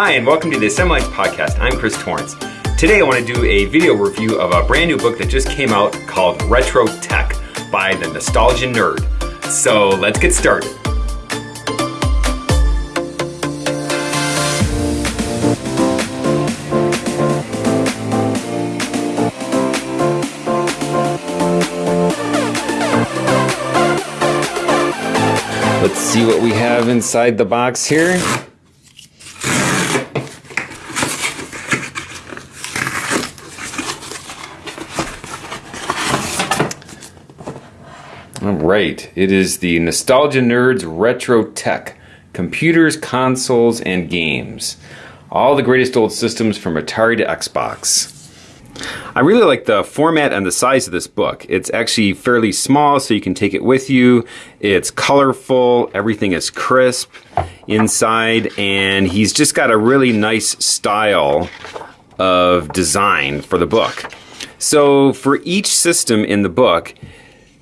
Hi, and welcome to the Lines Podcast. I'm Chris Torrance. Today I want to do a video review of a brand new book that just came out called Retro Tech by the Nostalgia Nerd. So let's get started. Let's see what we have inside the box here. All right, it is the Nostalgia Nerds Retro Tech computers, consoles, and games. All the greatest old systems from Atari to Xbox. I really like the format and the size of this book. It's actually fairly small, so you can take it with you. It's colorful, everything is crisp inside, and he's just got a really nice style of design for the book. So, for each system in the book,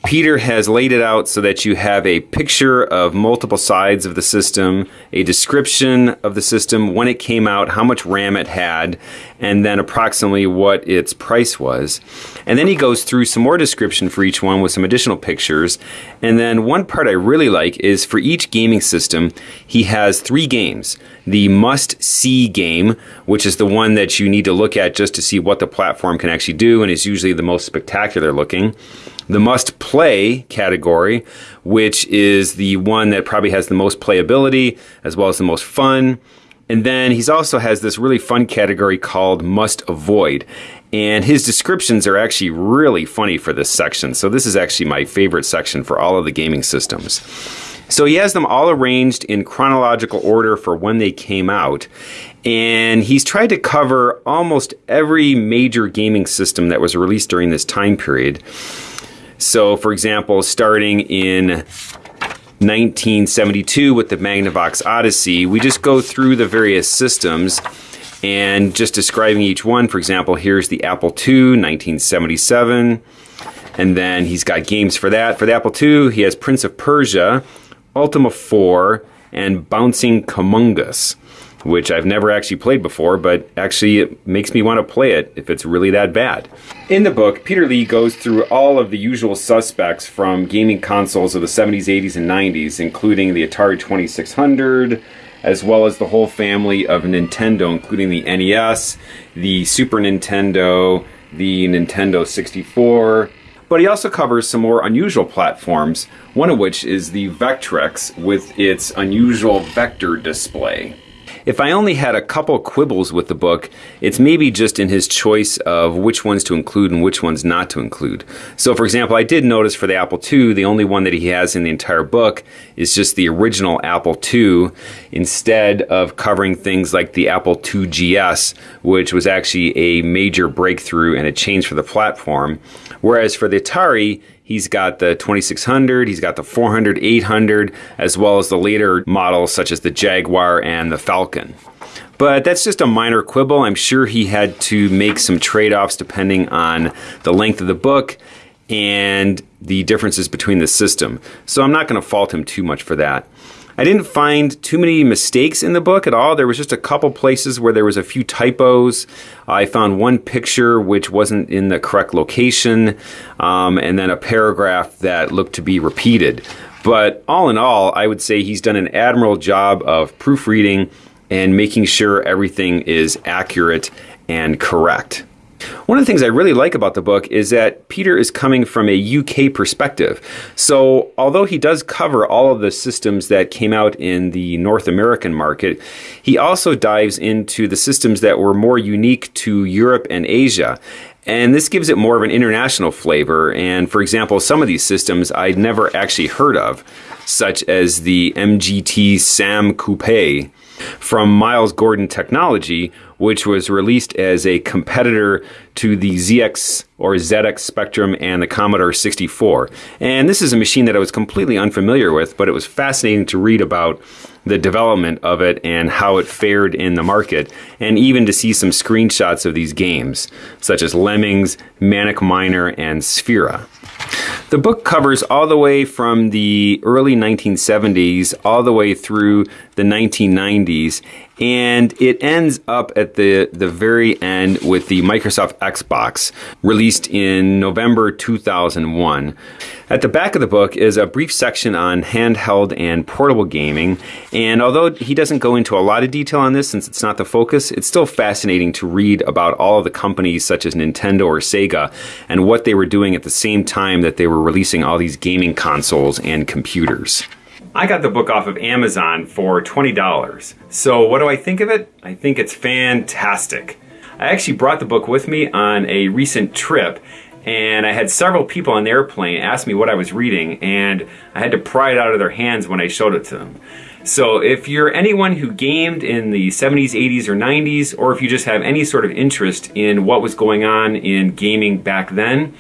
Peter has laid it out so that you have a picture of multiple sides of the system, a description of the system, when it came out, how much RAM it had, and then approximately what its price was. And then he goes through some more description for each one with some additional pictures. And then one part I really like is for each gaming system, he has three games. The must see game, which is the one that you need to look at just to see what the platform can actually do and is usually the most spectacular looking the must play category, which is the one that probably has the most playability as well as the most fun. And then he's also has this really fun category called must avoid. And his descriptions are actually really funny for this section. So this is actually my favorite section for all of the gaming systems. So he has them all arranged in chronological order for when they came out. And he's tried to cover almost every major gaming system that was released during this time period. So, for example, starting in 1972 with the Magnavox Odyssey, we just go through the various systems and just describing each one. For example, here's the Apple II, 1977. And then he's got games for that. For the Apple II, he has Prince of Persia, Ultima 4, and Bouncing Kamungas which I've never actually played before, but actually it makes me want to play it if it's really that bad. In the book, Peter Leigh goes through all of the usual suspects from gaming consoles of the 70s, 80s, and 90s, including the Atari 2600, as well as the whole family of Nintendo, including the NES, the Super Nintendo, the Nintendo 64, but he also covers some more unusual platforms, one of which is the Vectrex with its unusual vector display. If I only had a couple quibbles with the book, it's maybe just in his choice of which ones to include and which ones not to include. So, for example, I did notice for the Apple II, the only one that he has in the entire book is just the original Apple II, instead of covering things like the Apple II GS, which was actually a major breakthrough and a change for the platform. Whereas for the Atari, He's got the 2600, he's got the 400, 800, as well as the later models such as the Jaguar and the Falcon. But that's just a minor quibble. I'm sure he had to make some trade offs depending on the length of the book and the differences between the system. So I'm not going to fault him too much for that. I didn't find too many mistakes in the book at all. There was just a couple places where there was a few typos. I found one picture which wasn't in the correct location, um, and then a paragraph that looked to be repeated. But all in all, I would say he's done an admirable job of proofreading and making sure everything is accurate and correct. One of the things I really like about the book is that Peter is coming from a UK perspective. So, although he does cover all of the systems that came out in the North American market, he also dives into the systems that were more unique to Europe and Asia. And this gives it more of an international flavor. And for example, some of these systems I'd never actually heard of, such as the MGT SAM Coupe from Miles Gordon Technology, which was released as a competitor to the ZX or ZX Spectrum and the Commodore 64. And this is a machine that I was completely unfamiliar with, but it was fascinating to read about the development of it and how it fared in the market, and even to see some screenshots of these games, such as Lemmings, Manic Miner, and Sphera. The book covers all the way from the early 1970s all the way through the 1990s, and it ends up at the, the very end with the Microsoft Xbox, released in November 2001. At the back of the book is a brief section on handheld and portable gaming, and although he doesn't go into a lot of detail on this since it's not the focus, it's still fascinating to read about all of the companies such as Nintendo or Sega and what they were doing at the same time that they were releasing all these gaming consoles and computers. I got the book off of Amazon for $20. So what do I think of it? I think it's fantastic. I actually brought the book with me on a recent trip and I had several people on the airplane ask me what I was reading and I had to pry it out of their hands when I showed it to them. So if you're anyone who gamed in the 70s, 80s, or 90s, or if you just have any sort of interest in what was going on in gaming back then,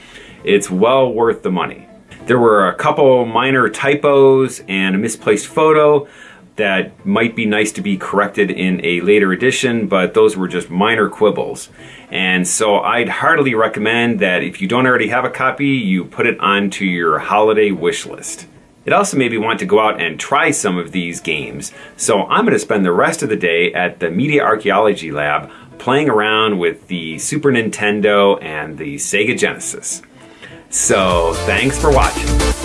it's well worth the money. There were a couple minor typos and a misplaced photo that might be nice to be corrected in a later edition, but those were just minor quibbles. And so I'd heartily recommend that if you don't already have a copy, you put it onto your holiday wish list. It also made me want to go out and try some of these games. So I'm going to spend the rest of the day at the Media Archaeology Lab playing around with the Super Nintendo and the Sega Genesis. So thanks for watching.